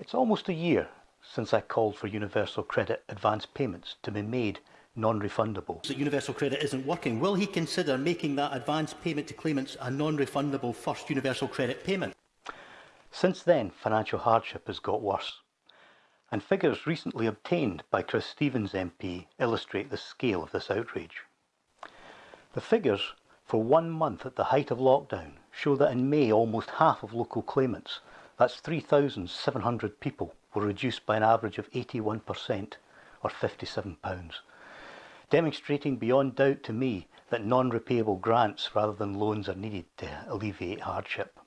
It's almost a year since I called for Universal Credit advance payments to be made non-refundable. That Universal Credit isn't working. Will he consider making that advance payment to claimants a non-refundable first Universal Credit payment? Since then, financial hardship has got worse. And figures recently obtained by Chris Stephens MP illustrate the scale of this outrage. The figures for one month at the height of lockdown show that in May almost half of local claimants that's 3,700 people were reduced by an average of 81% or £57, demonstrating beyond doubt to me that non-repayable grants rather than loans are needed to alleviate hardship.